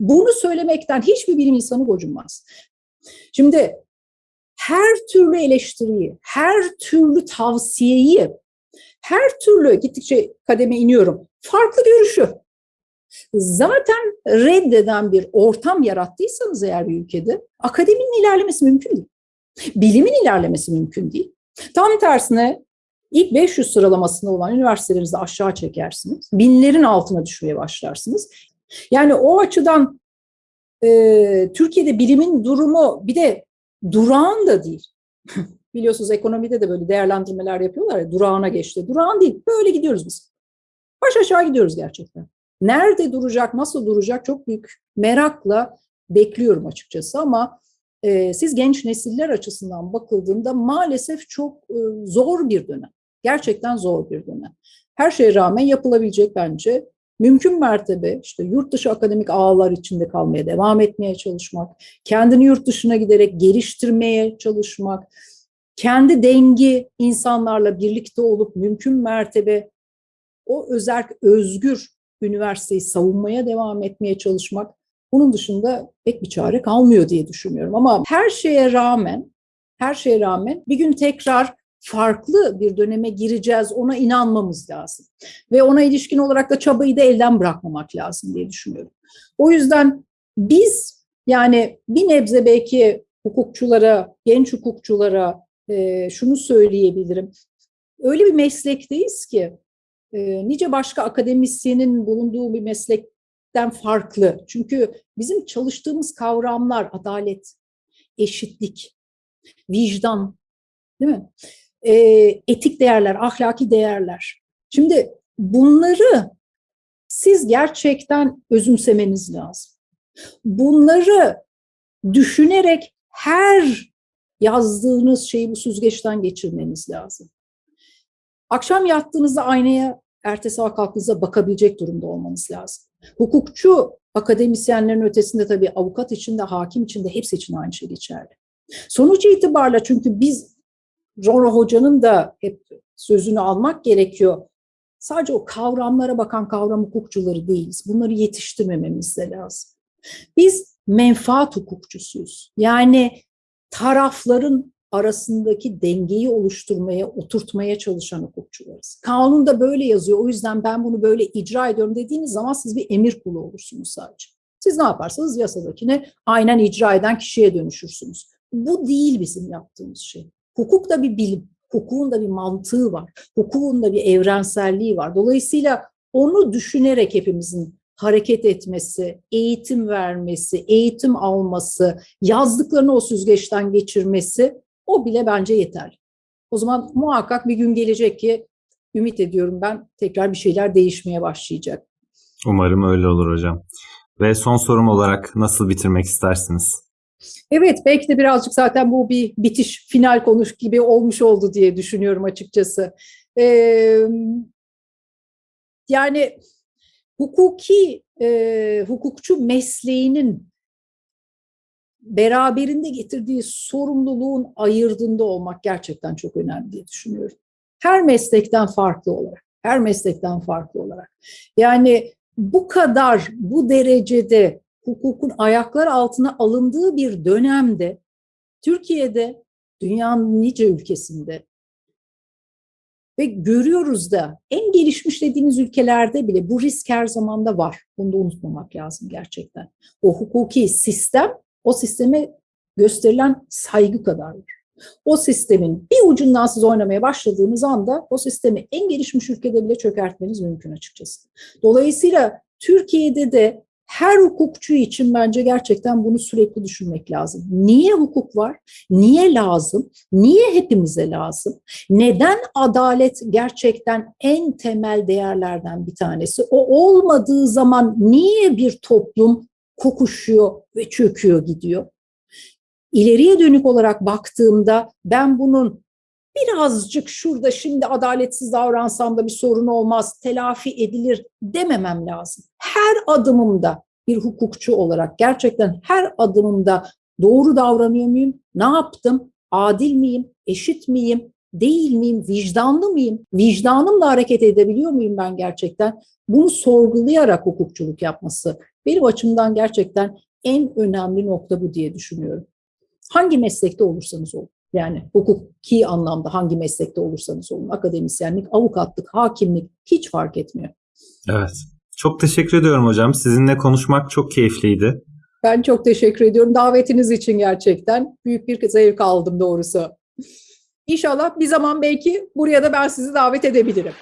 Bunu söylemekten hiçbir bilim insanı gocunmaz. Şimdi her türlü eleştiriyi, her türlü tavsiyeyi, her türlü gittikçe kademe iniyorum, farklı görüşü zaten reddeden bir ortam yarattıysanız eğer bir ülkede akademinin ilerlemesi mümkün değil. Bilimin ilerlemesi mümkün değil. Tam tersine ilk 500 sıralamasında olan üniversitelerinizi aşağı çekersiniz. Binlerin altına düşmeye başlarsınız. Yani o açıdan e, Türkiye'de bilimin durumu bir de durağan da değil. Biliyorsunuz ekonomide de böyle değerlendirmeler yapıyorlar ya durağına geçti. Durağan değil. Böyle gidiyoruz biz. Baş aşağı gidiyoruz gerçekten. Nerede duracak, nasıl duracak çok büyük merakla bekliyorum açıkçası ama e, siz genç nesiller açısından bakıldığında maalesef çok e, zor bir dönem. Gerçekten zor bir dönem. Her şeye rağmen yapılabilecek bence mümkün mertebe işte yurt dışı akademik ağlar içinde kalmaya devam etmeye çalışmak, kendini yurt dışına giderek geliştirmeye çalışmak, kendi dengi insanlarla birlikte olup mümkün mertebe o özerk, özgür üniversiteyi savunmaya devam etmeye çalışmak bunun dışında pek bir çare kalmıyor diye düşünüyorum. Ama her şeye rağmen, her şeye rağmen bir gün tekrar farklı bir döneme gireceğiz ona inanmamız lazım. Ve ona ilişkin olarak da çabayı da elden bırakmamak lazım diye düşünüyorum. O yüzden biz yani bir nebze belki hukukçulara, genç hukukçulara e, şunu söyleyebilirim. Öyle bir meslekteyiz ki e, nice başka akademisyenin bulunduğu bir meslekten farklı. Çünkü bizim çalıştığımız kavramlar adalet, eşitlik, vicdan, değil mi? E, etik değerler, ahlaki değerler. Şimdi bunları siz gerçekten özümsemeniz lazım. Bunları düşünerek her yazdığınız şeyi bu süzgeçten geçirmeniz lazım. Akşam yattığınızda aynaya ertesi sabah kalktığınızda bakabilecek durumda olmanız lazım. Hukukçu akademisyenlerin ötesinde tabii avukat için de hakim için de hepsi için aynı şey geçerli. Sonuç itibarla çünkü biz Rora Hoca'nın da hep sözünü almak gerekiyor. Sadece o kavramlara bakan kavram hukukçuları değiliz. Bunları yetiştirmememiz de lazım. Biz menfaat hukukçusuyuz. Yani tarafların arasındaki dengeyi oluşturmaya, oturtmaya çalışan hukukçularız. Kanunda böyle yazıyor. O yüzden ben bunu böyle icra ediyorum dediğiniz zaman siz bir emir kulu olursunuz sadece. Siz ne yaparsanız yasadakine aynen icra eden kişiye dönüşürsünüz. Bu değil bizim yaptığımız şey. Hukuk da bir bilim, hukukun da bir mantığı var, hukukun da bir evrenselliği var. Dolayısıyla onu düşünerek hepimizin hareket etmesi, eğitim vermesi, eğitim alması, yazdıklarını o süzgeçten geçirmesi o bile bence yeterli. O zaman muhakkak bir gün gelecek ki ümit ediyorum ben tekrar bir şeyler değişmeye başlayacak. Umarım öyle olur hocam. Ve son sorum olarak nasıl bitirmek istersiniz? Evet belki de birazcık zaten bu bir bitiş final konuş gibi olmuş oldu diye düşünüyorum açıkçası. Ee, yani hukuki e, hukukçu mesleğinin beraberinde getirdiği sorumluluğun ayırdığında olmak gerçekten çok önemli diye düşünüyorum. Her meslekten farklı olarak, her meslekten farklı olarak. Yani bu kadar, bu derecede hukukun ayaklar altına alındığı bir dönemde Türkiye'de, dünyanın nice ülkesinde ve görüyoruz da en gelişmiş dediğimiz ülkelerde bile bu risk her zaman da var. Bunu da unutmamak lazım gerçekten. O hukuki sistem, o sisteme gösterilen saygı kadar var. O sistemin bir ucundan siz oynamaya başladığınız anda o sistemi en gelişmiş ülkede bile çökertmeniz mümkün açıkçası. Dolayısıyla Türkiye'de de her hukukçu için bence gerçekten bunu sürekli düşünmek lazım. Niye hukuk var? Niye lazım? Niye hepimize lazım? Neden adalet gerçekten en temel değerlerden bir tanesi? O olmadığı zaman niye bir toplum kokuşuyor ve çöküyor gidiyor? İleriye dönük olarak baktığımda ben bunun birazcık şurada şimdi adaletsiz davransam da bir sorun olmaz, telafi edilir dememem lazım. Her adımımda bir hukukçu olarak gerçekten her adımımda doğru davranıyor muyum? Ne yaptım? Adil miyim? Eşit miyim? Değil miyim? Vicdanlı mıyım? Vicdanımla hareket edebiliyor muyum ben gerçekten? Bunu sorgulayarak hukukçuluk yapması benim açımdan gerçekten en önemli nokta bu diye düşünüyorum. Hangi meslekte olursanız olun. Yani hukuki anlamda hangi meslekte olursanız olun, akademisyenlik, avukatlık, hakimlik hiç fark etmiyor. Evet. Çok teşekkür ediyorum hocam. Sizinle konuşmak çok keyifliydi. Ben çok teşekkür ediyorum davetiniz için gerçekten. Büyük bir zevk aldım doğrusu. İnşallah bir zaman belki buraya da ben sizi davet edebilirim.